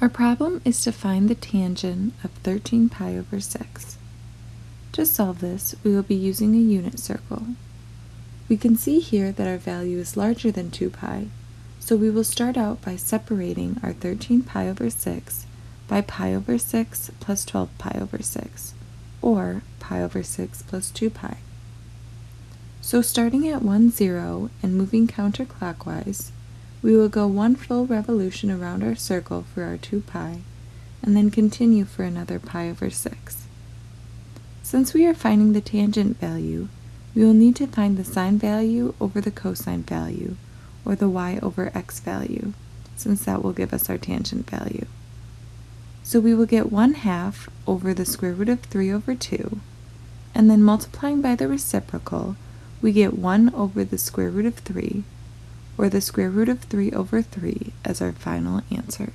Our problem is to find the tangent of 13 pi over 6. To solve this, we will be using a unit circle. We can see here that our value is larger than 2 pi, so we will start out by separating our 13 pi over 6 by pi over 6 plus 12 pi over 6, or pi over 6 plus 2 pi. So starting at 1, 0 and moving counterclockwise, we will go one full revolution around our circle for our 2 pi, and then continue for another pi over 6. Since we are finding the tangent value, we will need to find the sine value over the cosine value, or the y over x value, since that will give us our tangent value. So we will get 1 half over the square root of 3 over 2, and then multiplying by the reciprocal, we get 1 over the square root of 3, or the square root of 3 over 3 as our final answer.